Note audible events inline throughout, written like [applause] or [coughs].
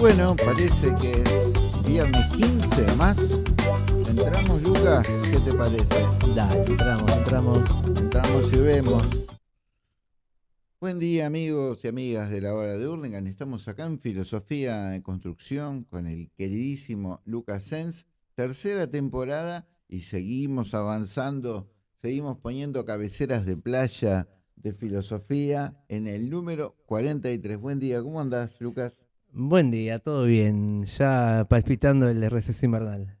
bueno, parece que es viernes 15 más. ¿Entramos, Lucas? ¿Qué te parece? Dale, entramos, entramos. Entramos y vemos. Buen día, amigos y amigas de la hora de Hurlingham. Estamos acá en Filosofía en Construcción con el queridísimo Lucas Sens. Tercera temporada y seguimos avanzando, seguimos poniendo cabeceras de playa de filosofía en el número 43. Buen día, ¿cómo andás, Lucas? Buen día, todo bien. Ya palpitando el receso invernal.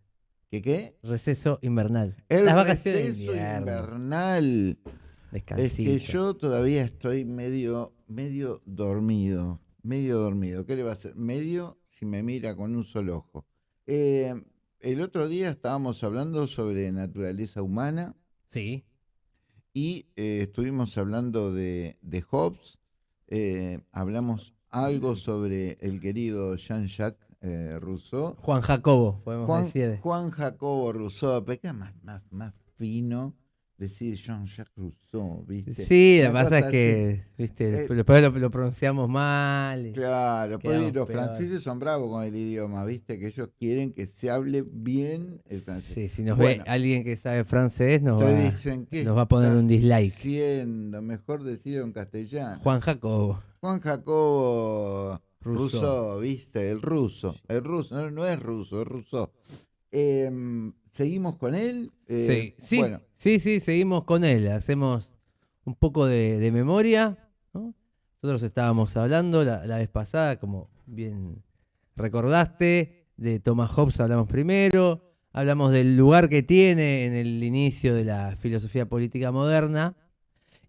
¿Qué qué? Receso invernal. El Las vacaciones de receso invierno. invernal. Es Descansito. que yo todavía estoy medio, medio dormido, medio dormido. ¿Qué le va a hacer? Medio si me mira con un solo ojo. Eh, el otro día estábamos hablando sobre naturaleza humana Sí. y eh, estuvimos hablando de, de Hobbes. eh, hablamos algo sobre el querido Jean-Jacques eh, Rousseau. Juan Jacobo, podemos Juan, decir. Juan Jacobo Rousseau, pero queda más, más, más fino decir Jean-Jacques Rousseau, ¿viste? Sí, lo que pasa es que, viste, Eh, después- lo, lo pronunciamos mal. Claro, pues los peor. franceses son bravos con el idioma, ¿viste? Que ellos quieren que se hable bien el francés. Sí, si nos Bueno. ve alguien que sabe francés, nos va, dicen que nos va a poner un dislike. Siendo mejor decirlo en castellano. Juan Jacobo. Juan Jacobo Rousseau. Rousseau, ¿viste? El ruso. El ruso, no, no es ruso, es ruso. Em, Seguimos con él. Eh, sí, sí, Bueno, sí, sí, seguimos con él. Hacemos un poco de, de memoria. ¿no? Nosotros estábamos hablando la, la vez pasada, como bien recordaste, de Thomas Hobbes hablamos primero. Hablamos del lugar que tiene en el inicio de la filosofía política moderna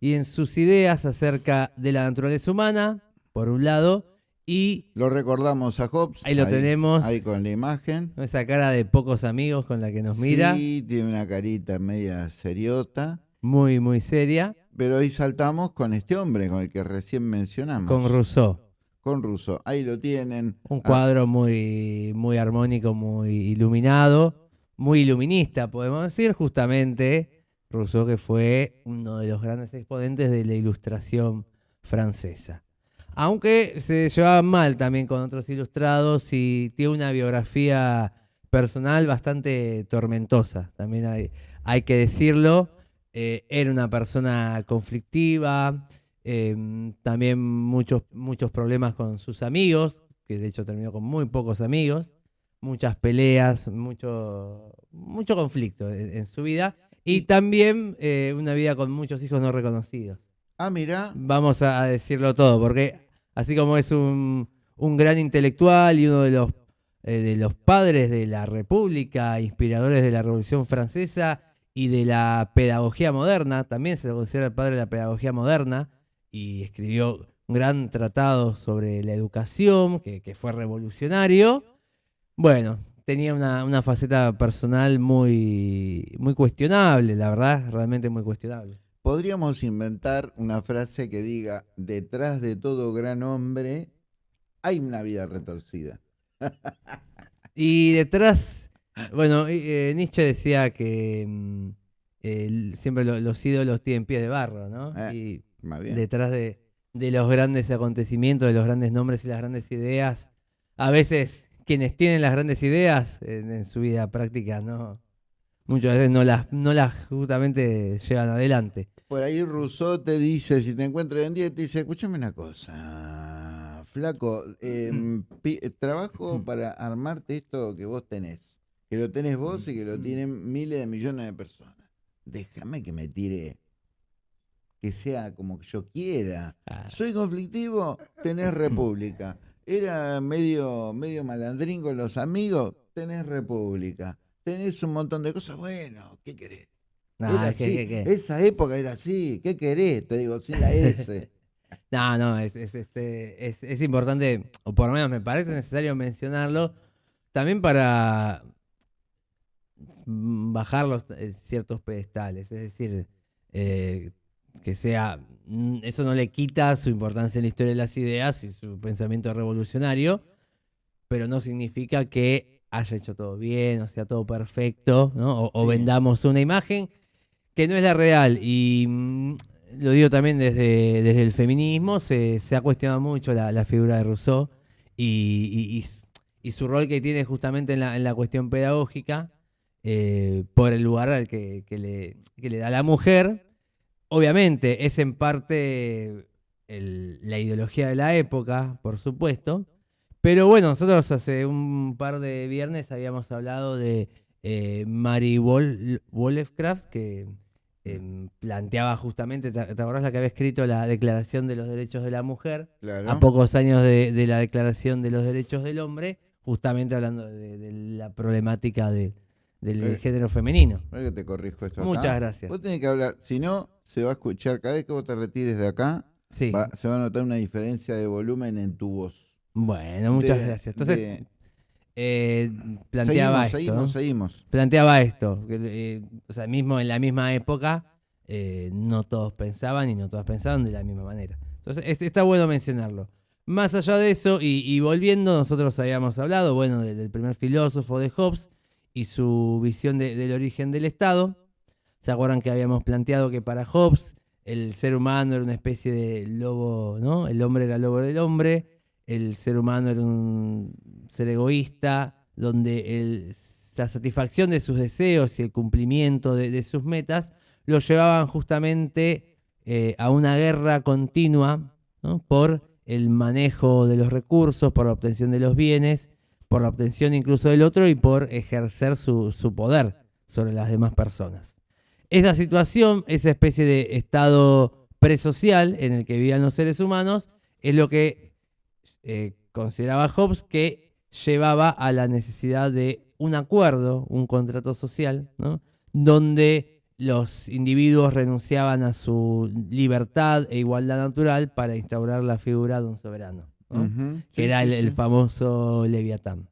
y en sus ideas acerca de la naturaleza humana, por un lado, y lo recordamos a Hobbes. ahí lo tenemos, Ahí con la imagen. esa cara de pocos amigos con la que nos mira, Sí, tiene una carita media seriota. muy, muy seria. Pero hoy saltamos con este hombre, con el que recién mencionamos. Con Rousseau. Con Rousseau. Ahí lo tienen. Un Ah, cuadro muy, muy armónico, muy iluminado, muy iluminista, podemos decir, justamente Rousseau que fue uno de los grandes exponentes de la ilustración francesa. Aunque se llevaba mal también con otros ilustrados y tiene una biografía personal bastante tormentosa, también hay, hay que decirlo. Eh, era una persona conflictiva, eh, también muchos, muchos problemas con sus amigos, que de hecho terminó con muy pocos amigos, muchas peleas, mucho, mucho conflicto en, en su vida y también eh, una vida con muchos hijos no reconocidos. Ah, mira. Vamos a, a decirlo todo, porque así como es un, un gran intelectual y uno de los, eh, de los padres de la República, inspiradores de la Revolución Francesa y de la pedagogía moderna, también se lo considera el padre de la pedagogía moderna, y escribió un gran tratado sobre la educación, que, que fue revolucionario. Bueno, tenía una, una faceta personal muy, muy cuestionable, la verdad, realmente muy cuestionable. Podríamos inventar una frase que diga, detrás de todo gran hombre hay una vida retorcida. [laughs] Y detrás, bueno, eh, Nietzsche decía que mm, siempre lo- los ídolos tienen pies de barro, ¿no? Eh, y Más bien. detrás de, de los grandes acontecimientos, de los grandes nombres y las grandes ideas, a veces quienes tienen las grandes ideas en, en su vida práctica, ¿no? Muchas veces no las, no las justamente llevan adelante. Por ahí Rousseau te dice, si te encuentra en día, te dice, escúchame una cosa, flaco, em, eh, trabajo para armarte esto que vos tenés, que lo tenés vos y que lo tienen miles de millones de personas. Déjame que me tire, que sea como yo quiera. Ah, Soy conflictivo, tenés república. [laughs] Era medio, medio malandrín con los amigos, tenés república. Tenés un montón de cosas, bueno, ¿qué querés? no, Era es que- así, que- que- Esa época era así, ¿qué querés? Te digo, sin la S. [laughs] No, no, es, es, este, es, es importante, o por lo menos me parece necesario mencionarlo, también para bajar los eh, ciertos pedestales, es decir, eh, que sea, mm, eso no le quita su importancia en la historia de las ideas y su pensamiento revolucionario, pero no significa que haya hecho todo bien, o sea, todo perfecto, ¿no? O, o vendamos una imagen que no es la real. Y mm, lo digo también desde, desde el feminismo, se, se ha cuestionado mucho la, la figura de Rousseau y, su rol que tiene justamente en la, cuestión pedagógica eh, por el lugar al que, le, le, da la mujer. Obviamente es en parte la ideología de la época, por supuesto. Pero bueno, nosotros hace un par de viernes habíamos hablado de eh, Mary que em, planteaba justamente, ¿te, acordás la que había escrito la Declaración de los Derechos de la Mujer? A pocos años de, la Declaración de los Derechos del Hombre, justamente hablando de, la problemática del eh, género femenino. que te corrijo esto Muchas gracias. Vos tenés que hablar, si no, se va a escuchar, cada vez que vos te retires de acá, se va a notar una diferencia de volumen en tu voz. Bueno, muchas gracias. Entonces, eh, planteaba esto. Seguimos, seguimos. Planteaba esto. Eh, o sea, mismo en la misma época, no todos pensaban y no todas pensaban de la misma manera. Entonces, está bueno mencionarlo. Más allá de eso, y, volviendo, nosotros habíamos hablado, bueno, del, primer filósofo de Hobbes y su visión del origen del Estado. ¿Se acuerdan que habíamos planteado que para Hobbes el ser humano era una especie de lobo, ¿no? El hombre era lobo del hombre, el ser humano era un ser egoísta, donde la satisfacción de sus deseos y el cumplimiento de, sus metas lo llevaban justamente eh, a una guerra continua por el manejo de los recursos, por la obtención de los bienes, por la obtención incluso del otro y por ejercer su, su poder sobre las demás personas. Esa situación, esa especie de estado presocial en el que vivían los seres humanos, es lo que eh, consideraba Hobbes que llevaba a la necesidad de un acuerdo, un contrato social, donde los individuos renunciaban a su libertad e igualdad natural para instaurar la figura de un soberano, que era el, famoso Leviatán.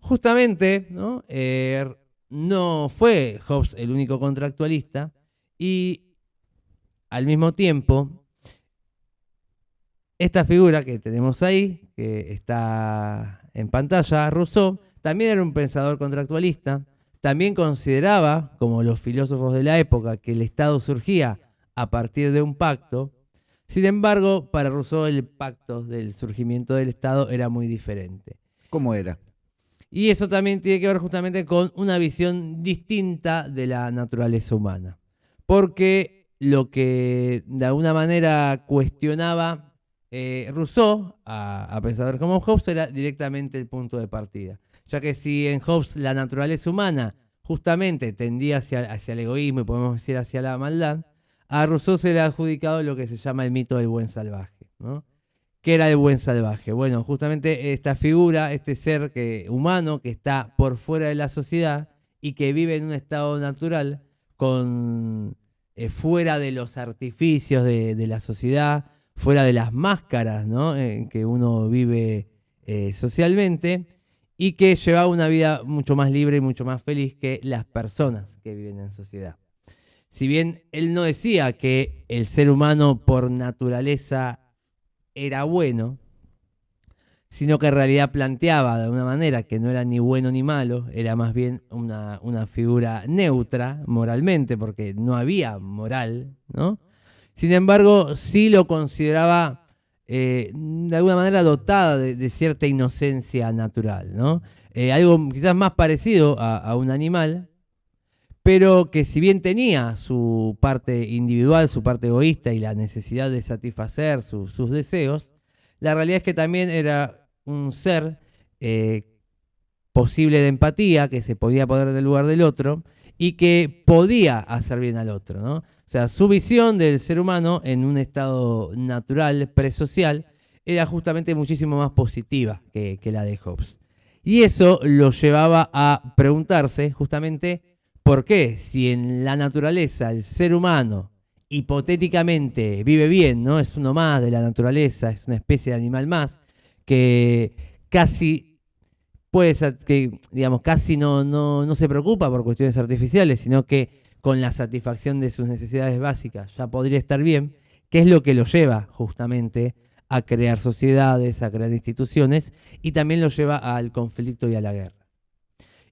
Justamente, ¿no? Eh, no fue Hobbes el único contractualista y al mismo tiempo esta figura que tenemos ahí, que está en pantalla, Rousseau, también era un pensador contractualista, también consideraba, como los filósofos de la época, que el Estado surgía a partir de un pacto. Sin embargo, para Rousseau el pacto del surgimiento del Estado era muy diferente. ¿Cómo era? Y eso también tiene que ver justamente con una visión distinta de la naturaleza humana. Porque lo que de alguna manera cuestionaba eh, Rousseau, a, pensadores como Hobbes, era directamente el punto de partida. Ya que si en Hobbes la naturaleza humana justamente tendía hacia, hacia el egoísmo y podemos decir hacia la maldad, a Rousseau se le ha adjudicado lo que se llama el mito del buen salvaje. ¿no? ¿Qué era el buen salvaje? Bueno, justamente esta figura, este ser que, humano que está por fuera de la sociedad y que vive en un estado natural, con, eh, fuera de los artificios de, la sociedad, fuera de las máscaras en que uno vive eh, socialmente y que lleva una vida mucho más libre y mucho más feliz que las personas que viven en sociedad. Si bien él no decía que el ser humano por naturaleza era bueno, sino que en realidad planteaba de una manera que no era ni bueno ni malo, era más bien una, una figura neutra moralmente, porque no había moral, ¿no? Sin embargo, sí lo consideraba eh, de alguna manera dotada de, cierta inocencia natural, ¿no? Eh, algo quizás más parecido a, un animal, pero que si bien tenía su parte individual, su parte egoísta y la necesidad de satisfacer sus deseos, la realidad es que también era un ser eh, posible de empatía, que se podía poner en el lugar del otro y que podía hacer bien al otro, ¿no? O sea, su visión del ser humano en un estado natural, presocial, era justamente muchísimo más positiva que, la de Hobbes. Y eso lo llevaba a preguntarse justamente por qué, si en la naturaleza el ser humano hipotéticamente vive bien, ¿no? Es uno más de la naturaleza, es una especie de animal más, que casi puede digamos, casi no, no, no se preocupa por cuestiones artificiales, sino que con la satisfacción de sus necesidades básicas ya podría estar bien, que es lo que lo lleva justamente a crear sociedades, a crear instituciones y también lo lleva al conflicto y a la guerra.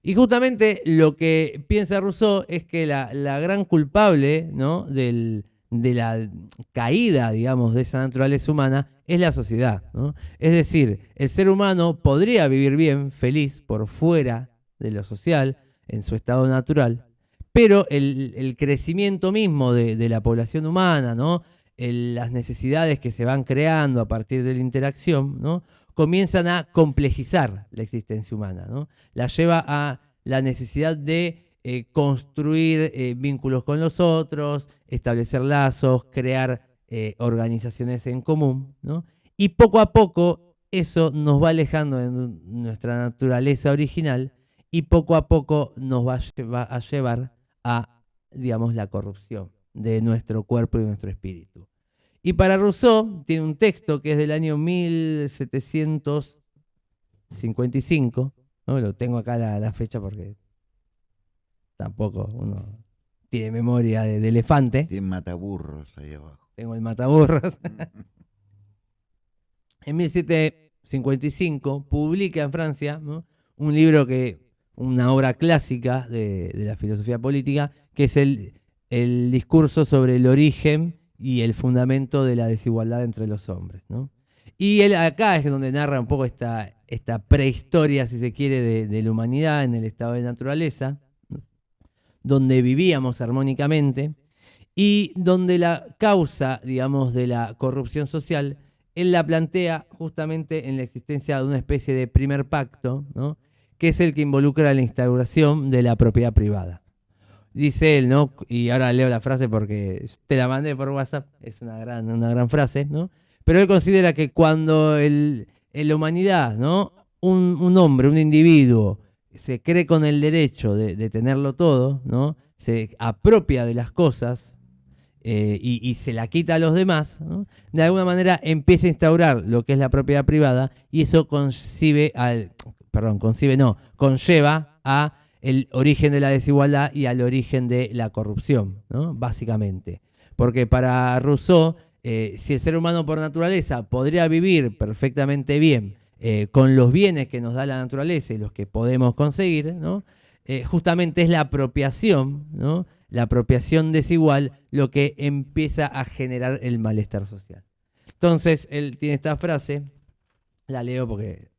Y justamente lo que piensa Rousseau es que la, gran culpable ¿no? del, de la caída, digamos, de esa naturaleza humana es la sociedad. Es decir, el ser humano podría vivir bien, feliz, por fuera de lo social, en su estado natural, pero el, crecimiento mismo de, la población humana, ¿no? las necesidades que se van creando a partir de la interacción, ¿no? Comienzan a complejizar la existencia humana. ¿no? La lleva a la necesidad de eh, construir eh, vínculos con los otros, establecer lazos, crear eh, organizaciones en común. Y poco a poco eso nos va alejando de nuestra naturaleza original y poco a poco nos va a llevar a, digamos, la corrupción de nuestro cuerpo y nuestro espíritu. Y para Rousseau tiene un texto que es del año 1755, ¿no? lo tengo acá la, fecha porque tampoco uno tiene memoria de, elefante. Tiene mataburros ahí abajo. Tengo el mataburros. [laughs] en 1755 publica en Francia un libro que una obra clásica de, la filosofía política, que es el, discurso sobre el origen y el fundamento de la desigualdad entre los hombres. Y él acá es donde narra un poco esta, esta prehistoria, si se quiere, de, la humanidad en el estado de naturaleza, donde vivíamos armónicamente y donde la causa, digamos, de la corrupción social, él la plantea justamente en la existencia de una especie de primer pacto, ¿no? que es el que involucra la instauración de la propiedad privada. Dice él, ¿no? Y ahora leo la frase porque te la mandé por WhatsApp, es una gran, una gran frase, ¿no? Pero él considera que cuando el, en la humanidad, ¿no? Un, hombre, un individuo, se cree con el derecho de, tenerlo todo, ¿no? Se apropia de las cosas eh, y, se la quita a los demás, de alguna manera empieza a instaurar lo que es la propiedad privada y eso concibe al, perdón, concibe no, conlleva a el origen de la desigualdad y al origen de la corrupción, ¿no? básicamente. Porque para Rousseau, eh, si el ser humano por naturaleza podría vivir perfectamente bien eh, con los bienes que nos da la naturaleza y los que podemos conseguir, ¿no? Eh, justamente es la apropiación, ¿no? la apropiación desigual, lo que empieza a generar el malestar social. Entonces, él tiene esta frase, la leo porque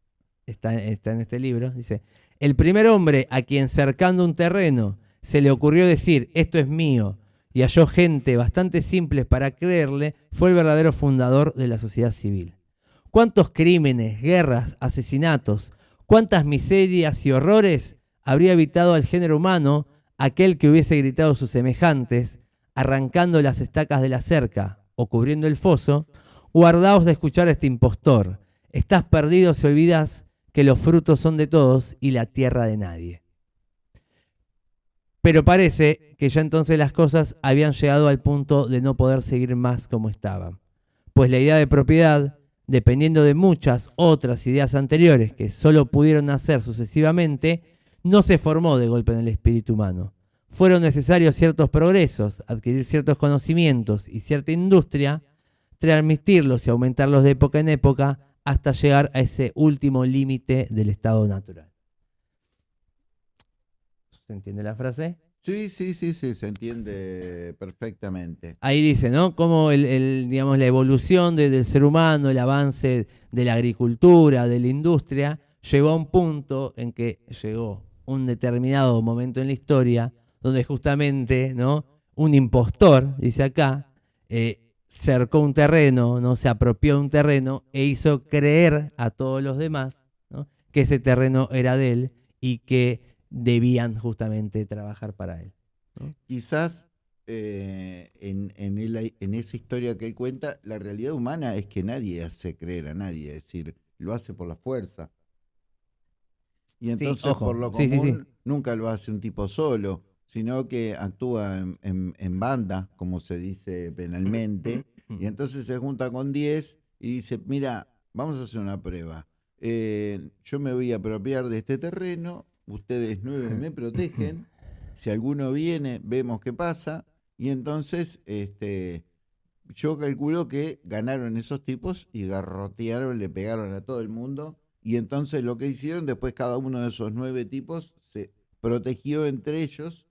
está, en este libro, dice, el primer hombre a quien cercando un terreno se le ocurrió decir, esto es mío, y halló gente bastante simple para creerle, fue el verdadero fundador de la sociedad civil. ¿Cuántos crímenes, guerras, asesinatos, cuántas miserias y horrores habría evitado al género humano aquel que hubiese gritado a sus semejantes, arrancando las estacas de la cerca o cubriendo el foso, guardaos de escuchar a este impostor. Estás perdido si olvidas que los frutos son de todos y la tierra de nadie. Pero parece que ya entonces las cosas habían llegado al punto de no poder seguir más como estaban, pues la idea de propiedad, dependiendo de muchas otras ideas anteriores que solo pudieron nacer sucesivamente, no se formó de golpe en el espíritu humano. Fueron necesarios ciertos progresos, adquirir ciertos conocimientos y cierta industria, transmitirlos y aumentarlos de época en época, hasta llegar a ese último límite del estado natural. ¿Se entiende la frase? Sí, sí, sí, sí, se entiende perfectamente. Ahí dice, ¿no? Cómo el, digamos, la evolución del ser humano, el avance de la agricultura, de la industria, llegó a un punto en que llegó un determinado momento en la historia donde justamente, ¿no? Un impostor, dice acá, eh, cercó un terreno, ¿no? se apropió un terreno e hizo creer a todos los demás que ese terreno era de él y que debían justamente trabajar para él. Quizás eh, en, en, esa historia que él cuenta, la realidad humana es que nadie hace creer a nadie, es decir, lo hace por la fuerza. Y entonces, por lo común, nunca lo hace un tipo solo sino que actúa en, banda, como se dice penalmente, [coughs] y entonces se junta con 10 y dice, mira, vamos a hacer una prueba. Eh, yo me voy a apropiar de este terreno, ustedes nueve me protegen, [coughs] si alguno viene, vemos qué pasa, y entonces este, yo calculo que ganaron esos tipos y garrotearon, le pegaron a todo el mundo, y entonces lo que hicieron, después cada uno de esos nueve tipos se protegió entre ellos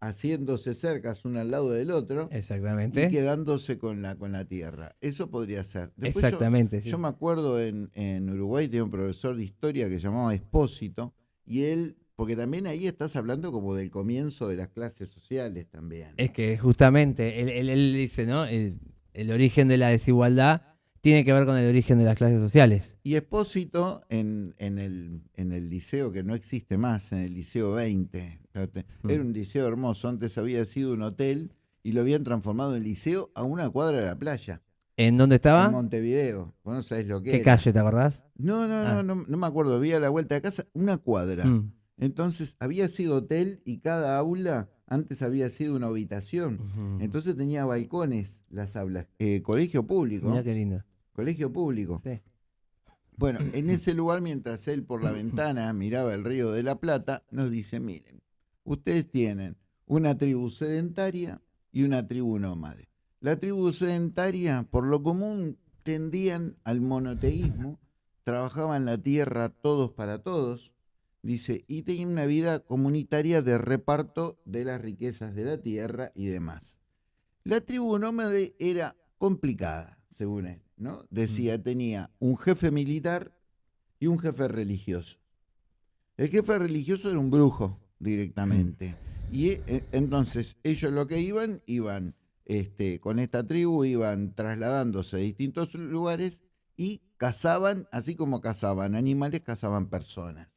haciéndose cercas uno al lado del otro Exactamente. y quedándose con la, con la tierra. Eso podría ser. Después yo- Exactamente. Yo, sí. me acuerdo en, en Uruguay tenía un profesor de historia que se llamaba Espósito y él, porque también ahí estás hablando como del comienzo de las clases sociales también. Es que justamente, él, él- él dice, ¿no? El, el origen de la desigualdad tiene que ver con el origen de las clases sociales. Y Espósito en, en, el, en el liceo que no existe más, en el liceo 20, fíjate, Mm. era un liceo hermoso, antes había sido un hotel y lo habían transformado en liceo a una cuadra de la playa, ¿En dónde en estaba? Montevideo. Vos no sabés lo que ¿Qué era. calle, te acordás? No, no, Ah. no, no, no me acuerdo, había a la vuelta de casa una cuadra. Mm. Entonces había sido hotel y cada aula antes había sido una habitación. Entonces tenía balcones las aulas. Eh, colegio público. Mirá qué lindo. Colegio público. Sí. Bueno, en ese lugar, mientras él por la ventana miraba el río de la Plata, nos dice, miren, ustedes tienen una tribu sedentaria y una tribu nómade. La tribu sedentaria, por lo común, tendían al monoteísmo, trabajaban la tierra todos para todos, dice, y tenían una vida comunitaria de reparto de las riquezas de la tierra y demás. La tribu nómade era complicada, según él, ¿no? Decía, tenía un jefe militar y un jefe religioso. El jefe religioso era un brujo directamente. Y eh, entonces ellos lo que iban, iban este, con esta tribu, iban trasladándose a distintos lugares y cazaban, así como cazaban animales, cazaban personas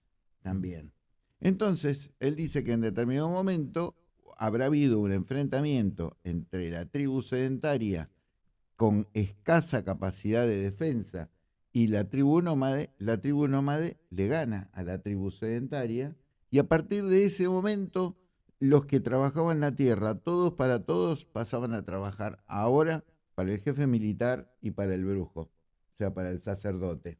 también. Entonces, él dice que en determinado momento habrá habido un enfrentamiento entre la tribu sedentaria con escasa capacidad de defensa y la tribu nómade, la tribu nómade le gana a la tribu sedentaria y a partir de ese momento los que trabajaban la tierra, todos para todos, pasaban a trabajar ahora para el jefe militar y para el brujo, o sea, para el sacerdote.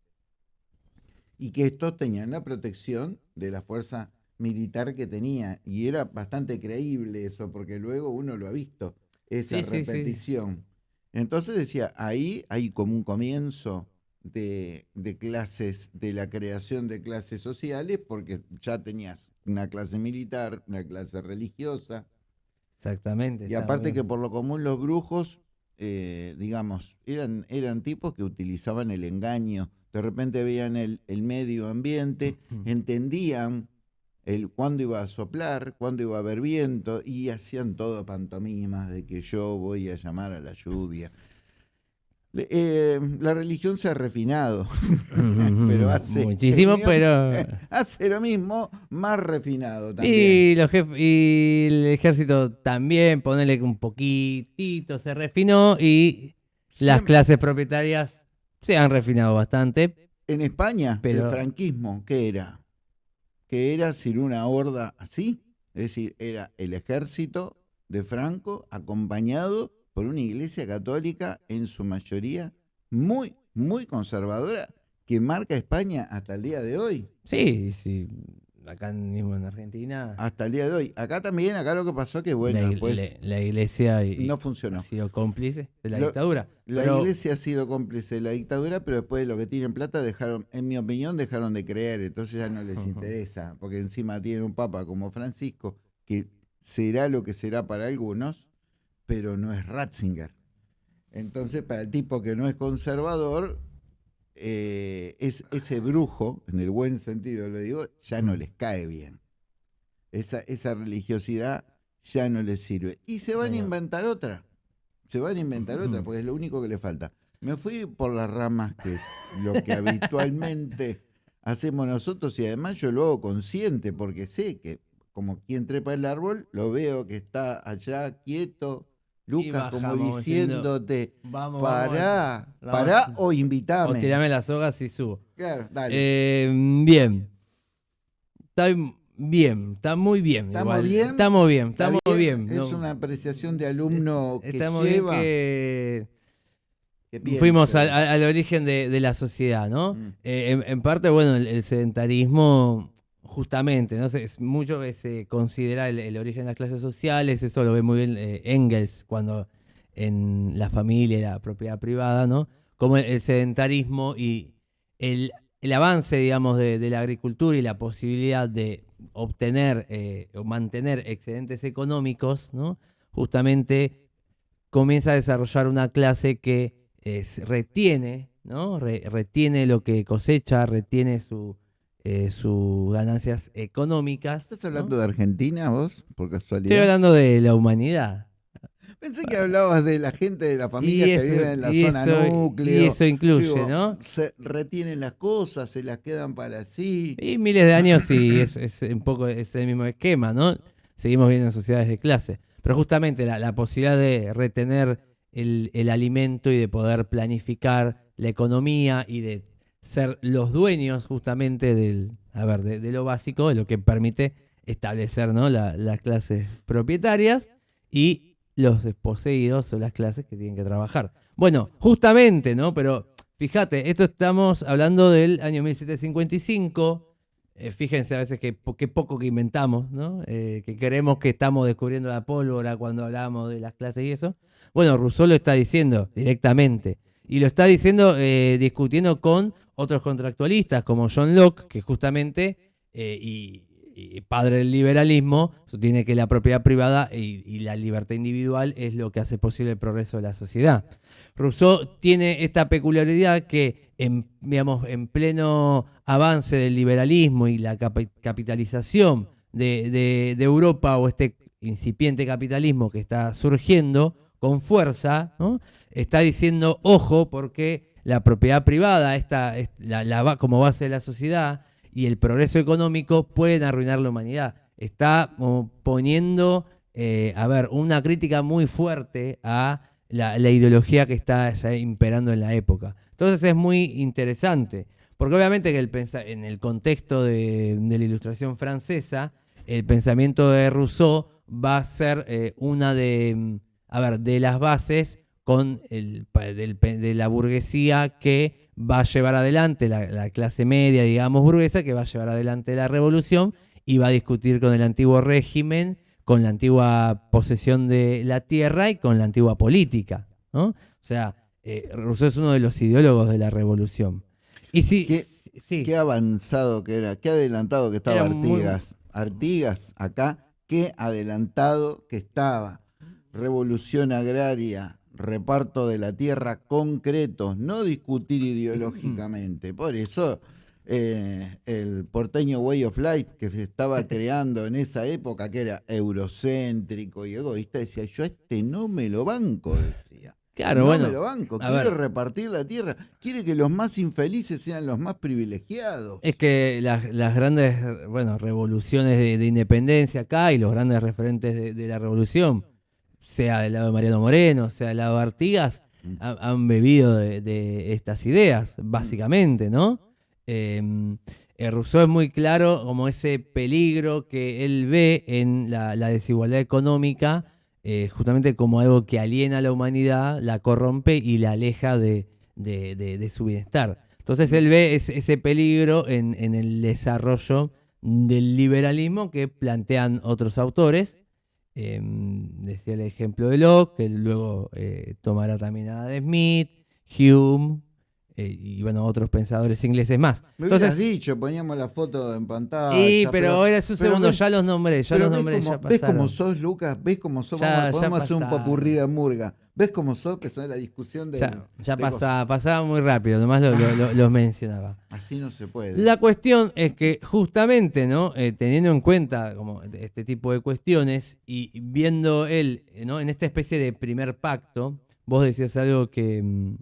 Y que estos tenían la protección de la fuerza militar que tenía. Y era bastante creíble eso, porque luego uno lo ha visto, esa Sí, sí, sí. repetición. Entonces decía, ahí hay como un comienzo de, de clases, de la creación de clases sociales, porque ya tenías una clase militar, una clase religiosa, Exactamente. y aparte bien. que por lo común los brujos, eh, digamos, eran, eran tipos que utilizaban el engaño. De repente veían el, el medio ambiente, entendían el cuándo iba a soplar, cuándo iba a haber viento, y hacían todo pantomimas de que yo voy a llamar a la lluvia. Eh, la religión se ha refinado, [laughs] pero hace Muchísimo, pero... [laughs] hace lo mismo, más refinado también. Y, los jef- y el ejército también, ponerle un poquitito, se refinó y las clases propietarias se han refinado bastante. En España, Pero- el franquismo, ¿qué era? Que era sin una horda así. Es decir, era el ejército de Franco acompañado por una iglesia católica en su mayoría muy, muy conservadora que marca España hasta el día de hoy. Sí, sí, acá mismo en Argentina Hasta el día de hoy. Acá también, acá lo que pasó que, bueno, la, después la- la iglesia y- no funcionó. ha sido cómplice de la Lo- dictadura. La Pero- iglesia ha sido cómplice de la dictadura, pero después de lo que tienen plata dejaron, en mi opinión, dejaron de creer, entonces ya no les [laughs] interesa, porque encima tienen un papa como Francisco, que será lo que será para algunos, pero no es Ratzinger. Entonces, para el tipo que no es conservador, eh, es, ese brujo, en el buen sentido lo digo, ya no les cae bien. Esa, esa religiosidad ya no les sirve. Y se van a inventar otra. Se van a inventar otra, porque es lo único que le falta. Me fui por las ramas, que es lo que [laughs] habitualmente hacemos nosotros, y además yo lo hago consciente, porque sé que como quien trepa el árbol, lo veo que está allá quieto, Lucas, como diciéndote, Vamos, pará, vamos. pará o O invitame. tirame las sogas y subo. Claro, dale. Eh, bien. Está bien, está muy bien. ¿Estamos igual. bien? Estamos bien, ¿Está estamos bien. Es no- una apreciación de alumno que Estamos bien lleva, que que piensa. fuimos al, al- al origen de, de la sociedad, ¿no? Mm. Eh, en, en parte, bueno, el, el sedentarismo, justamente, ¿no? Es mucho que se considera el, origen de las clases sociales, esto lo ve muy bien eh, Engels cuando en la familia y la propiedad privada, ¿no? Como el, el sedentarismo y el, el avance, digamos, de, de la agricultura y la posibilidad de obtener eh, o mantener excedentes económicos, ¿no? justamente comienza a desarrollar una clase que retiene, ¿no? retiene lo que cosecha, retiene su, eh, sus ganancias económicas. ¿Estás hablando de Argentina vos, por casualidad? Estoy hablando de la humanidad. Pensé que hablabas de la gente de la familia que vive en la zona núcleo. Y eso incluye, ¿no? Se retienen las cosas, se las quedan para sí. Y miles de años y es, un poco ese mismo esquema, ¿no? Seguimos viendo en sociedades de clase. Pero justamente la, posibilidad de retener el, el alimento y de poder planificar la economía y de ser los dueños justamente del, a ver, de, lo básico, de lo que permite establecer ¿no? las clases propietarias y los desposeídos son las clases que tienen que trabajar. Bueno, justamente, ¿no? Pero fíjate, esto estamos hablando del año 1755. Eh, fíjense a veces que, poco que inventamos, ¿no? Eh, que creemos que estamos descubriendo la pólvora cuando hablamos de las clases y eso. Bueno, Rousseau lo está diciendo directamente. Y lo está diciendo eh, discutiendo con otros contractualistas como John Locke, que justamente, eh, y, padre del liberalismo, sostiene que la propiedad privada y, la libertad individual es lo que hace posible el progreso de la sociedad. Rousseau tiene esta peculiaridad que en, digamos, en pleno avance del liberalismo y la capitalización de, de Europa o este incipiente capitalismo que está surgiendo con fuerza, ¿no? Está diciendo, ojo, porque la propiedad privada, esta, la, como base de la sociedad, y el progreso económico pueden arruinar la humanidad. Está poniendo, eh, a ver, una crítica muy fuerte a la, ideología que está imperando en la época. Entonces es muy interesante, porque obviamente que el, en el contexto de, la ilustración francesa, el pensamiento de Rousseau va a ser eh, una de, a ver, de las bases con el, de la burguesía que va a llevar adelante, la, clase media, digamos, burguesa, que va a llevar adelante la revolución y va a discutir con el antiguo régimen, con la antigua posesión de la tierra y con la antigua política. ¿no? O sea, eh, Rousseau es uno de los ideólogos de la revolución. Y si, qué, qué avanzado que era, qué adelantado que estaba Artigas. Artigas, acá, qué adelantado que estaba. Revolución agraria, reparto de la tierra concretos, no discutir ideológicamente. Por eso eh, el porteño Way of Life que se estaba [laughs] creando en esa época, que era eurocéntrico y egoísta, decía, yo este no me lo banco, decía. Claro, no bueno. me lo banco, quiere repartir la tierra, quiere que los más infelices sean los más privilegiados. Es que las, grandes bueno, revoluciones de, independencia acá y los grandes referentes de la revolución sea del lado de Mariano Moreno, sea del lado de Artigas, mm. han bebido de, estas ideas, mm. básicamente, ¿no? Em, eh, Rousseau es muy claro como ese peligro que él ve en la, desigualdad económica, eh, justamente como algo que aliena a la humanidad, la corrompe y la aleja de, su bienestar. Entonces él ve ese, peligro en, en el desarrollo del liberalismo que plantean otros autores Em, decía el ejemplo de Locke, que luego eh, tomará también a de Smith, Hume eh, y bueno, otros pensadores ingleses más. Me Entonces, dicho, poníamos la foto en pantalla. Sí, pero, ahora es un segundo, ya los nombré, ya los nombré, ya ¿Ves cómo sos, Lucas? ¿Ves cómo sos? podemos hacer un papurrí de murga. ¿Ves cómo sos? Que son la discusión de. Ya, pasaba, muy rápido, nomás lo, mencionaba. Así no se puede. La cuestión es que, justamente, ¿no? Eh, teniendo en cuenta como este tipo de cuestiones y viendo él, ¿no? En esta especie de primer pacto, vos decías algo que mm,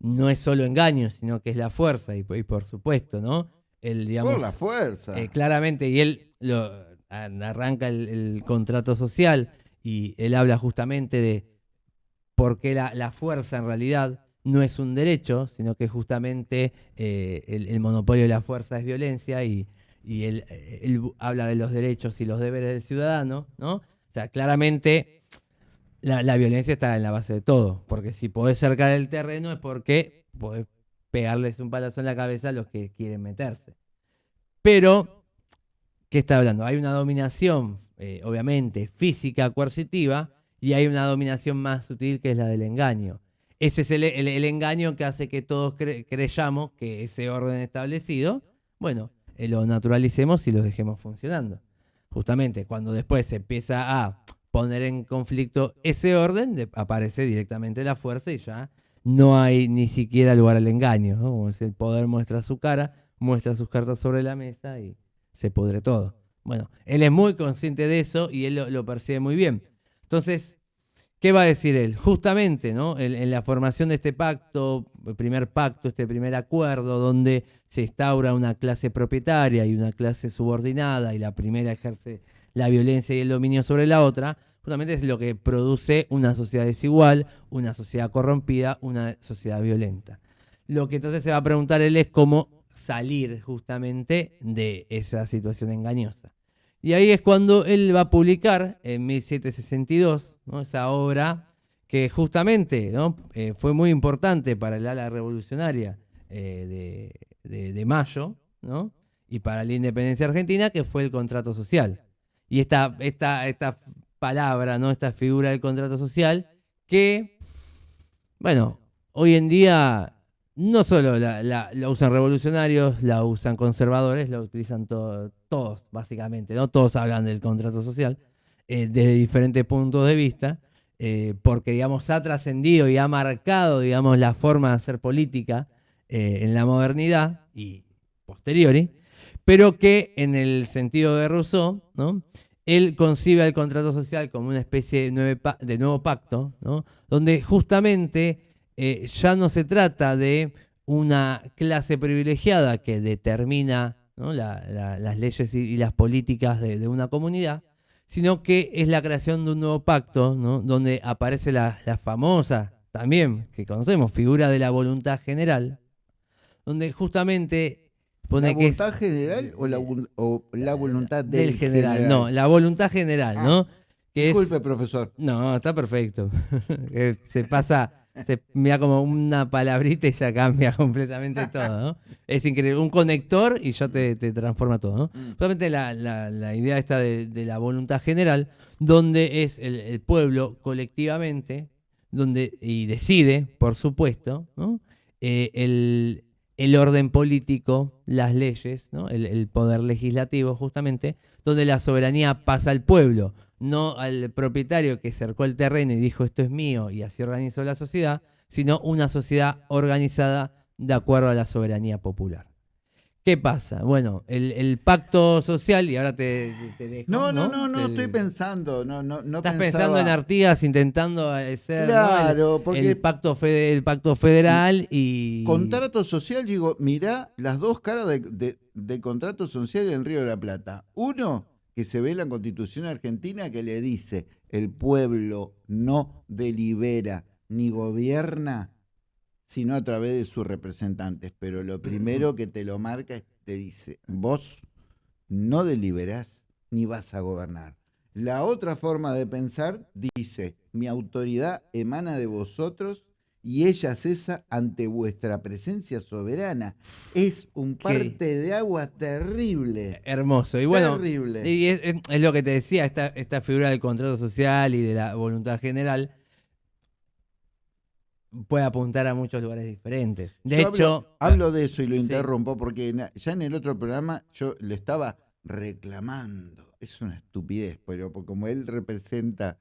no es solo engaño, sino que es la fuerza, y, por supuesto, ¿no? El, digamos, por la fuerza. Eh, claramente, y él lo, arranca el contrato social y él habla justamente de porque la, fuerza en realidad no es un derecho, sino que justamente eh, el, monopolio de la fuerza es violencia y, él, habla de los derechos y los deberes del ciudadano, ¿no? O sea, claramente la, violencia está en la base de todo, porque si podés cercar el terreno es porque podés pegarles un palazo en la cabeza a los que quieren meterse. Pero, ¿qué está hablando? Hay una dominación, eh, obviamente, física, coercitiva, y hay una dominación más sutil que es la del engaño. Ese es el, engaño que hace que todos creyamos que ese orden establecido, bueno, eh, lo naturalicemos y lo dejemos funcionando. Justamente cuando después se empieza a poner en conflicto ese orden, aparece directamente la fuerza y ya no hay ni siquiera lugar al engaño. Como el poder muestra su cara, muestra sus cartas sobre la mesa y se pudre todo. Bueno, él es muy consciente de eso y él lo, percibe muy bien. Entonces, ¿qué va a decir él? Justamente, ¿no? En, la formación de este pacto, el primer pacto, este primer acuerdo, donde se instaura una clase propietaria y una clase subordinada, y la primera ejerce la violencia y el dominio sobre la otra, justamente es lo que produce una sociedad desigual, una sociedad corrompida, una sociedad violenta. Lo que entonces se va a preguntar él es cómo salir justamente de esa situación engañosa. Y ahí es cuando él va a publicar en 1762 esa obra que justamente eh, fue muy importante para el ala revolucionaria eh, de, Mayo y para la independencia argentina, que fue el contrato social. Y esta, esta, esta palabra, ¿no? esta figura del contrato social, que, bueno, hoy en día no solo la, usan revolucionarios, la usan conservadores, la utilizan todos, básicamente, ¿no? Todos hablan del contrato social eh, desde diferentes puntos de vista, eh, porque, digamos, ha trascendido y ha marcado, digamos, la forma de hacer política eh, en la modernidad y posteriori, pero que en el sentido de Rousseau, ¿no? Él concibe el contrato social como una especie de, de nuevo pacto, ¿no? Donde justamente eh, ya no se trata de una clase privilegiada que determina las leyes y, las políticas de, una comunidad, sino que es la creación de un nuevo pacto, donde aparece la, famosa, también que conocemos, figura de la voluntad general, donde justamente pone ¿La voluntad general o la, voluntad del, general? No, la voluntad general, ¿no? Ah, disculpe, profesor. No, está perfecto. [laughs] se pasa se mira como una palabrita y ya cambia [laughs] completamente todo, ¿no? Es increíble. Un conector y ya te, transforma todo, ¿no? Mm. Solamente la, idea está de, la voluntad general, donde es el, pueblo colectivamente, donde, y decide, por supuesto, ¿no? Eh, el, orden político, las leyes, ¿no? el, el poder legislativo, justamente, donde la soberanía pasa al pueblo no al propietario que cercó el terreno y dijo esto es mío y así organizó la sociedad, sino una sociedad organizada de acuerdo a la soberanía popular. ¿Qué pasa? Bueno, el, pacto social, y ahora te, dejo. No, no, no, no, estoy pensando. No, no, no Estás pensando en Artigas intentando hacer claro, el, porque el, pacto el pacto federal y. Contrato social, digo, mirá las dos caras de, de contrato social en Río de la Plata. Uno, que se ve en la Constitución argentina que le dice, el pueblo no delibera ni gobierna sino a través de sus representantes. Pero lo primero que te lo marca es, te dice, vos no deliberás ni vas a gobernar. La otra forma de pensar dice, mi autoridad emana de vosotros y ella cesa ante vuestra presencia soberana. Es un parte de agua terrible. Hermoso. Y bueno, terrible. Y es, lo que te decía, esta, esta figura del contrato social y de la voluntad general puede apuntar a muchos lugares diferentes. De hecho... Hablo, de eso y lo interrumpo porque ya en el otro programa yo le estaba reclamando. Es una estupidez, pero como él representa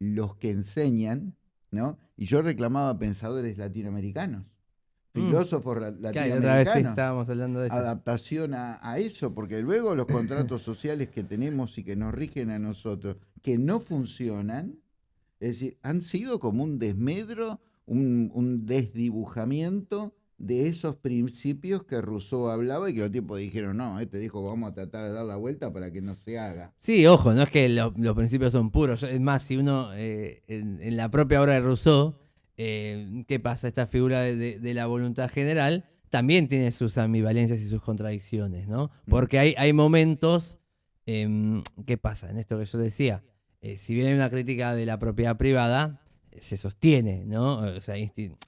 los que enseñan, ¿no? Y yo reclamaba pensadores latinoamericanos, mm. filósofos latinoamericanos. estábamos hablando de Adaptación a, eso, porque luego los [laughs] contratos sociales que tenemos y que nos rigen a nosotros, que no funcionan, es decir, han sido como un desmedro, un, un desdibujamiento de esos principios que Rousseau hablaba y que los tipos dijeron, no, este dijo, vamos a tratar de dar la vuelta para que no se haga. Sí, ojo, no es que los principios son puros, es más, si uno, eh, en, la propia obra de Rousseau, eh, ¿qué pasa? Esta figura de, la voluntad general también tiene sus ambivalencias y sus contradicciones, ¿no? Mm. Porque hay, hay momentos, em, ¿qué pasa? En esto que yo decía, eh, si bien hay una crítica de la propiedad privada, se sostiene, ¿no? O sea,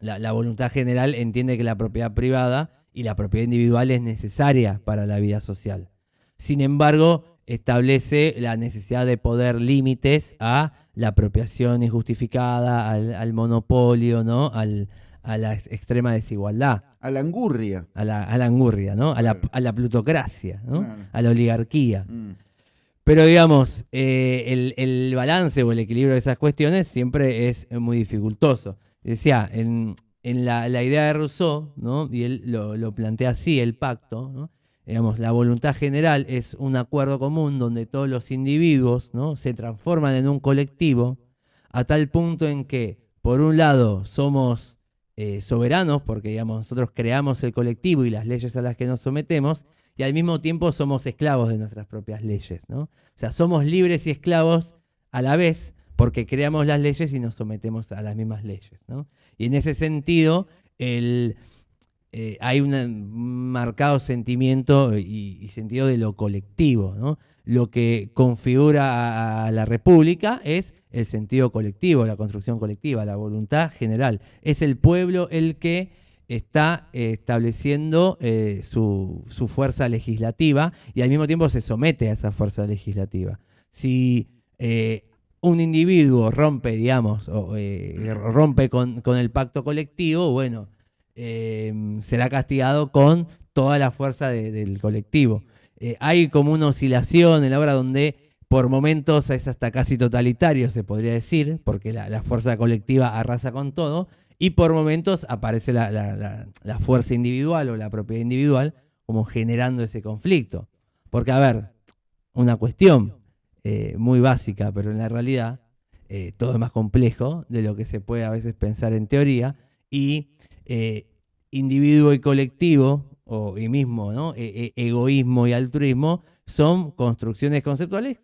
la, voluntad general entiende que la propiedad privada y la propiedad individual es necesaria para la vida social. Sin embargo, establece la necesidad de poder límites a la apropiación injustificada, al, monopolio, ¿no? a la extrema desigualdad. a la angurria. A la, a la angurria, ¿no? A la, a la plutocracia, ¿no? Claro. A la oligarquía. Mm. Pero digamos, eh, el, el balance o el equilibrio de esas cuestiones siempre es muy dificultoso. Decía, en, en la, la idea de Rousseau, ¿no? y él lo, lo plantea así, el pacto, ¿no? digamos, la voluntad general es un acuerdo común donde todos los individuos ¿no? se transforman en un colectivo a tal punto en que, por un lado, somos eh, soberanos, porque digamos, nosotros creamos el colectivo y las leyes a las que nos sometemos, y al mismo tiempo somos esclavos de nuestras propias leyes. ¿no? O sea, somos libres y esclavos a la vez porque creamos las leyes y nos sometemos a las mismas leyes. ¿no? Y en ese sentido, el, eh, hay un marcado sentimiento y, y sentido de lo colectivo. ¿no? Lo que configura a, a la República es el sentido colectivo, la construcción colectiva, la voluntad general. Es el pueblo el que está eh, estableciendo eh, su, su fuerza legislativa y al mismo tiempo se somete a esa fuerza legislativa. Si eh, un individuo rompe, digamos, o, rompe con, con el pacto colectivo, bueno, será castigado con toda la fuerza de- del colectivo. Hay como una oscilación en la obra donde por momentos es hasta casi totalitario, se podría decir, porque la, la fuerza colectiva arrasa con todo, y por momentos aparece la, la- la- la fuerza individual o la propiedad individual como generando ese conflicto. Porque, a ver, una cuestión eh, muy básica, pero en la realidad eh, todo es más complejo de lo que se puede a veces pensar en teoría, y eh, individuo y colectivo, o y mismo, ¿no? E- e- egoísmo y altruismo, son construcciones conceptuales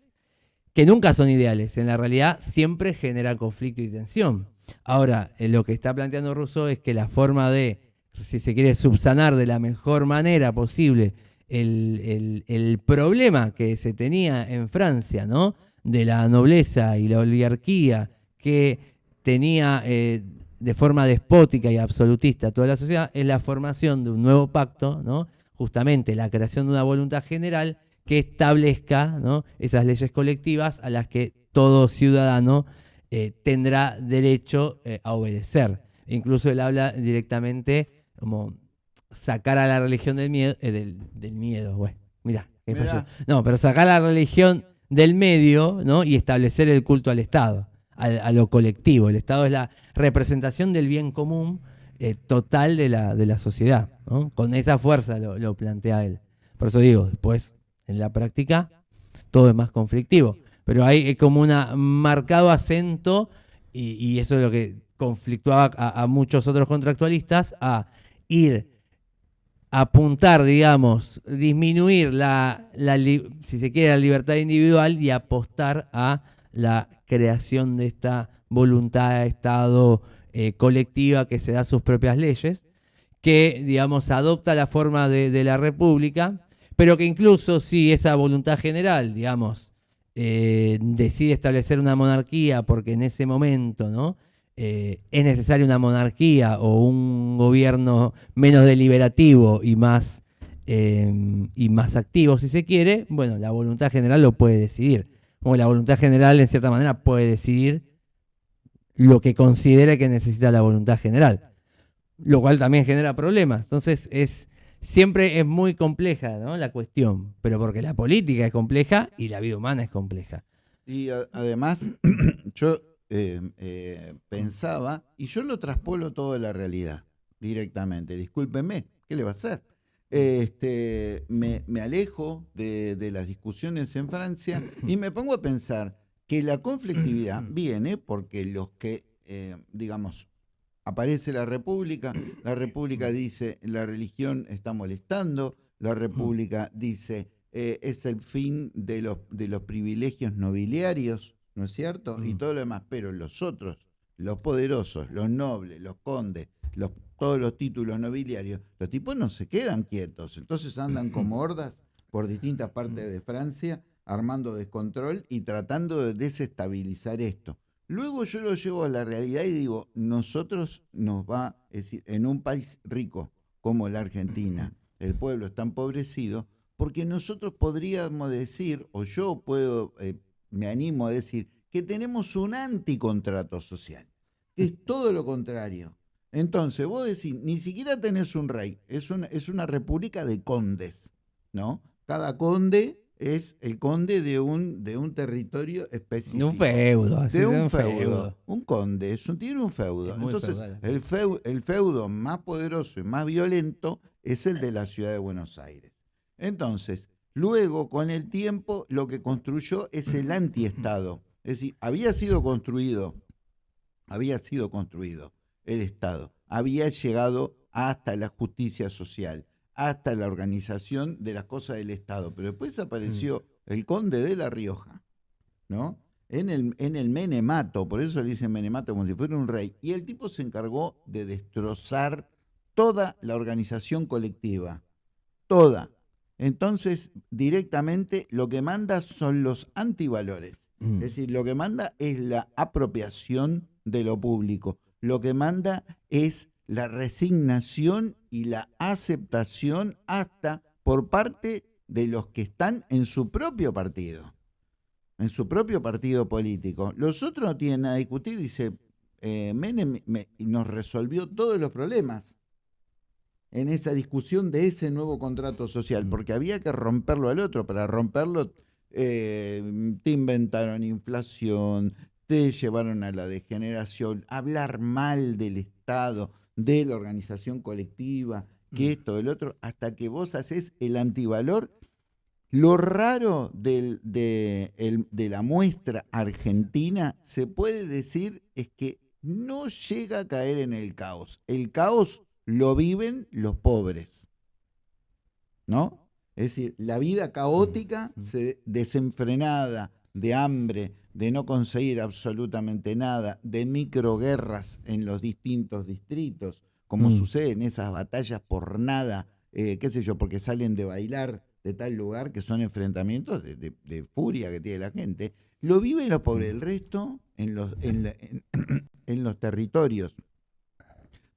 que nunca son ideales. En la realidad siempre generan conflicto y tensión. Ahora, eh, lo que está planteando Rousseau es que la forma de, si se quiere, subsanar de la mejor manera posible el, el- el problema que se tenía en Francia, ¿no? De la nobleza y la oligarquía que tenía eh, de forma despótica y absolutista toda la sociedad, es la formación de un nuevo pacto, ¿no? Justamente la creación de una voluntad general que establezca ¿no? esas leyes colectivas a las que todo ciudadano eh, tendrá derecho eh, a obedecer. Incluso él habla directamente como sacar a la religión del miedo, eh, del, del miedo, güey. Mirá. No, pero sacar a la religión del medio, ¿no? Y establecer el culto al Estado, al- a, lo colectivo. El Estado es la representación del bien común eh, total de la, de la sociedad, ¿no? Con esa fuerza lo, lo plantea él. Por eso digo, después, en la práctica, todo es más conflictivo. Pero hay eh, como un marcado acento, y, eso es lo que conflictuaba a, muchos otros contractualistas, a ir a apuntar, digamos, disminuir la, si se quiere, la libertad individual y apostar a la creación de esta voluntad de Estado eh, colectiva que se da sus propias leyes, que, digamos, adopta la forma de la República, pero que incluso si esa voluntad general, digamos, eh, decide establecer una monarquía porque en ese momento, ¿no? Eh, es necesaria una monarquía o un gobierno menos deliberativo y más, eh, y más activo, si se quiere, bueno, la voluntad general lo puede decidir. Como la voluntad general, en cierta manera, puede decidir lo que considere que necesita la voluntad general, lo cual también genera problemas. Entonces, es siempre es muy compleja ¿no? la cuestión, pero porque la política es compleja y la vida humana es compleja. Y a- además, [clears throat] yo eh, eh, pensaba, y yo lo traspolo todo a la realidad directamente, discúlpeme, ¿qué le va a hacer? Este, me, me alejo de, de las discusiones en Francia y me pongo a pensar que la conflictividad [clears throat] viene porque los que, eh, digamos, aparece la República, la República dice la religión está molestando, la República dice eh, es el fin de los, de los privilegios nobiliarios, ¿no es cierto? Y Mm. todo lo demás, pero los otros, los poderosos, los nobles, los condes, los, todos los títulos nobiliarios, los tipos no se quedan quietos, entonces andan [clears throat] como hordas por distintas partes de Francia armando descontrol y tratando de desestabilizar esto. Luego yo lo llevo a la realidad y digo, nosotros nos va, es decir, en un país rico como la Argentina, el pueblo está empobrecido, porque nosotros podríamos decir, o yo puedo, eh, me animo a decir, que tenemos un anticontrato social, que es todo lo contrario. Entonces, vos decís, ni siquiera tenés un rey, es una, es una república de condes, ¿no? Cada conde es el conde de un, de un territorio específico. De un feudo. de un, feudo. Un conde, es tiene un feudo. Entonces, el, feudo, el feudo más poderoso y más violento es el de la ciudad de Buenos Aires. Entonces, luego, con el tiempo, lo que construyó es el [clears throat] antiestado. Es decir, había sido construido, había sido construido el Estado, había llegado hasta la justicia social, hasta la organización de las cosas del Estado, pero después apareció mm. el conde de La Rioja, ¿no? En el, en el Menemato, por eso le dicen Menemato como si fuera un rey, y el tipo se encargó de destrozar toda la organización colectiva, toda. Entonces, directamente lo que manda son los antivalores. Mm. Es decir, lo que manda es la apropiación de lo público. Lo que manda es la resignación y la aceptación hasta por parte de los que están en su propio partido, en su propio partido político. Los otros no tienen nada a discutir, dice, eh, Menem nos resolvió todos los problemas en esa discusión de ese nuevo contrato social, mm. porque había que romperlo al otro. Para romperlo, eh, te inventaron inflación, te llevaron a la degeneración, hablar mal del Estado, de la organización colectiva, que mm. esto, el otro, hasta que vos haces el antivalor. Lo raro de, de la muestra argentina, se puede decir, es que no llega a caer en el caos. El caos lo viven los pobres. ¿No? Es decir, la vida caótica, desenfrenada, de hambre, de no conseguir absolutamente nada, de microguerras en los distintos distritos, como mm. sucede en esas batallas por nada, eh, qué sé yo, porque salen de bailar de tal lugar que son enfrentamientos de, furia que tiene la gente, lo viven los pobres. El resto, en los, [clears throat] en los territorios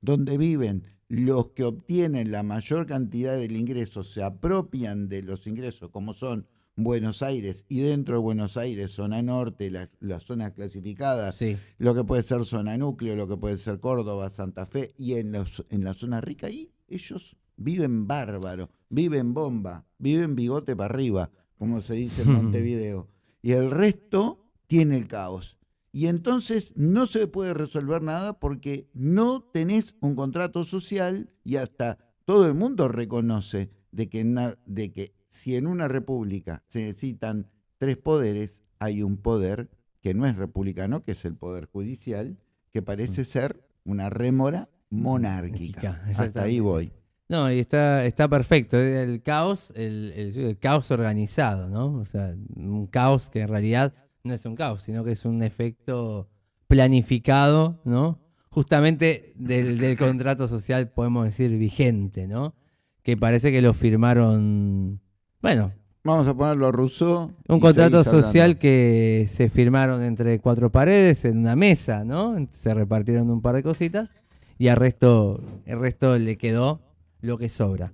donde viven los que obtienen la mayor cantidad del ingreso se apropian de los ingresos, como son Buenos Aires y dentro de Buenos Aires, zona norte, las zonas clasificadas, lo que puede ser zona núcleo, lo que puede ser Córdoba, Santa Fe, y en, los, en la zona rica, ahí ellos viven bárbaro, viven bomba, viven bigote para arriba, como se dice en Montevideo. [laughs] y el resto tiene el caos y entonces no se puede resolver nada porque no tenés un contrato social y hasta todo el mundo reconoce de que, de que si en una república se necesitan tres poderes, hay un poder que no es republicano, que es el poder judicial, que parece mm. ser una rémora monárquica. Hasta ahí voy. No, y está, está perfecto. El caos, el, el, caos organizado, ¿no? O sea, un caos que en realidad no es un caos, sino que es un efecto planificado, ¿no? Justamente del, contrato social, podemos decir, vigente, ¿no? Que parece que lo firmaron, bueno. Vamos a ponerlo a Rousseau. Un contrato social que se firmaron entre cuatro paredes en una mesa, ¿no? Se repartieron un par de cositas y al resto, el resto le quedó lo que sobra.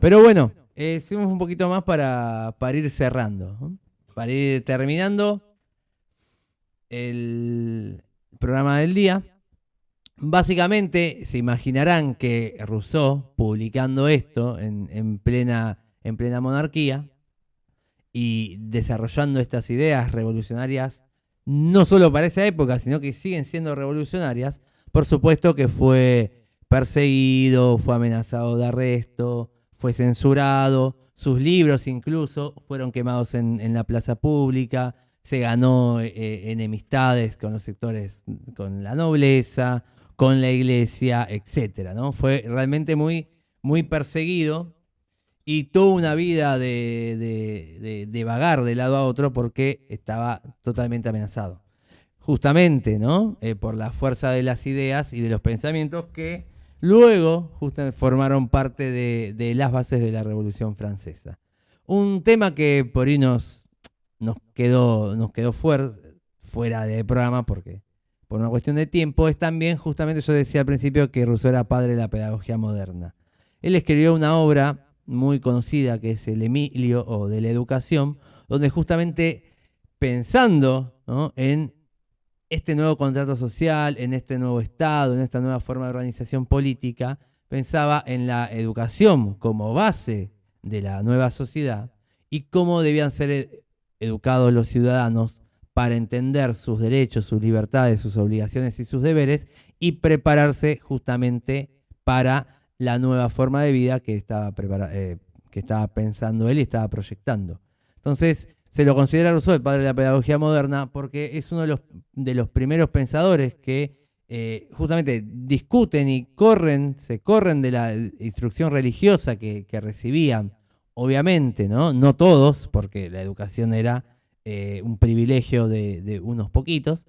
Pero bueno, eh, seguimos un poquito más para, para ir cerrando, para ir terminando el programa del día. Básicamente se imaginarán que Rousseau, publicando esto en, plena, en plena monarquía y desarrollando estas ideas revolucionarias, no solo para esa época, sino que siguen siendo revolucionarias, por supuesto que fue perseguido, fue amenazado de arresto, fue censurado, sus libros incluso fueron quemados en, en la plaza pública, se ganó eh, eh, enemistades con los sectores, con la nobleza, con la iglesia, etcétera, ¿no? Fue realmente muy, muy perseguido y tuvo una vida de, de, vagar de lado a otro porque estaba totalmente amenazado. Justamente, ¿no? Eh, por la fuerza de las ideas y de los pensamientos que luego justamente formaron parte de, las bases de la Revolución Francesa. Un tema que por ahí nos, nos quedó, nos quedó fuera, fuera de programa porque por una cuestión de tiempo, es también, justamente yo decía al principio que Rousseau era padre de la pedagogía moderna. Él escribió una obra muy conocida que es el Emilio o de la educación, donde justamente pensando en este nuevo contrato social, en este nuevo Estado, en esta nueva forma de organización política, pensaba en la educación como base de la nueva sociedad y cómo debían ser e-, educados los ciudadanos para entender sus derechos, sus libertades, sus obligaciones y sus deberes y prepararse justamente para la nueva forma de vida que estaba, eh, que estaba pensando él y estaba proyectando. Entonces, se lo considera Rousseau el padre de la pedagogía moderna porque es uno de los, de los primeros pensadores que eh, justamente discuten y corren, se corren de la instrucción religiosa que, recibían, obviamente, ¿no? No todos, porque la educación era eh, un privilegio de, unos poquitos,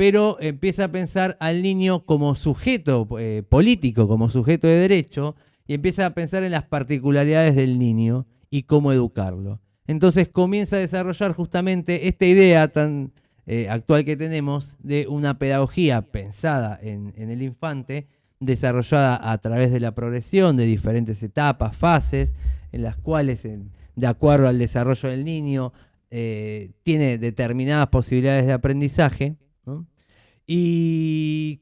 pero empieza a pensar al niño como sujeto eh, político, como sujeto de derecho, y empieza a pensar en las particularidades del niño y cómo educarlo. Entonces comienza a desarrollar justamente esta idea tan eh, actual que tenemos de una pedagogía pensada en, el infante, desarrollada a través de la progresión de diferentes etapas, fases, en las cuales, de acuerdo al desarrollo del niño, eh, tiene determinadas posibilidades de aprendizaje, y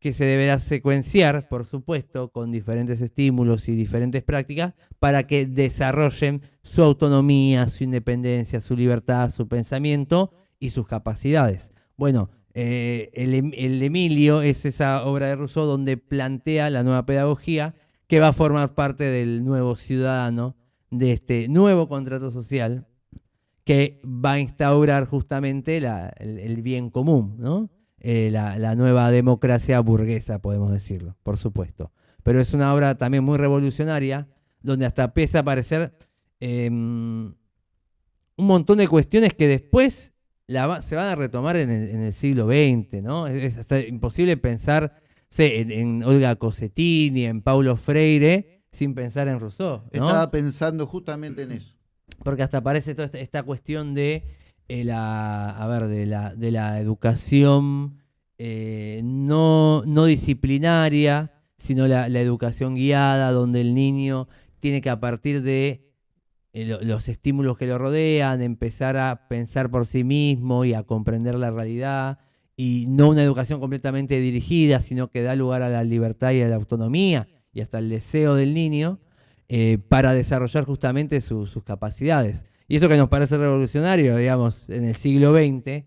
que se deberá secuenciar, por supuesto, con diferentes estímulos y diferentes prácticas para que desarrollen su autonomía, su independencia, su libertad, su pensamiento y sus capacidades. Bueno, eh, em, el, Emilio es esa obra de Rousseau donde plantea la nueva pedagogía que va a formar parte del nuevo ciudadano, de este nuevo contrato social que va a instaurar justamente el, bien común, ¿no? Eh, la, nueva democracia burguesa, podemos decirlo, por supuesto. Pero es una obra también muy revolucionaria, donde hasta empieza a aparecer em, un montón de cuestiones que después se van a retomar en el, siglo XX, ¿no? Es, hasta imposible pensar en, Olga Cosettini, en Paulo Freire, sin pensar en Rousseau. Estaba pensando justamente en eso. Porque hasta aparece toda esta, cuestión de eh, la, a ver, de la, de la educación eh, no, no, disciplinaria, sino la, la educación guiada, donde el niño tiene que a partir de eh, los estímulos que lo rodean, empezar a pensar por sí mismo y a comprender la realidad, y no una educación completamente dirigida, sino que da lugar a la libertad y a la autonomía y hasta el deseo del niño para desarrollar justamente sus capacidades. Y eso que nos parece revolucionario, digamos, en el siglo XX,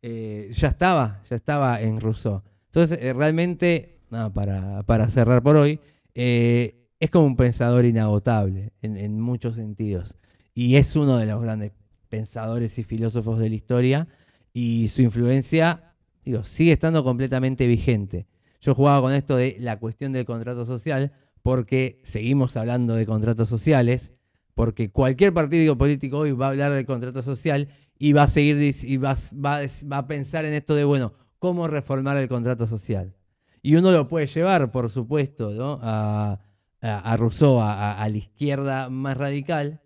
eh, ya estaba, ya estaba en Rousseau. Entonces, realmente, para, para, cerrar por hoy, es como un pensador inagotable en, muchos sentidos. Y es uno de los grandes pensadores y filósofos de la historia. Y su influencia, digo, sigue estando completamente vigente. Yo jugaba con esto de la cuestión del contrato social, porque seguimos hablando de contratos sociales, porque cualquier partido político hoy va a hablar del contrato social y va a seguir y va, va, va a pensar en esto de, bueno, cómo reformar el contrato social. Y uno lo puede llevar, por supuesto, ¿no? a, a, Rousseau, a, la izquierda más radical,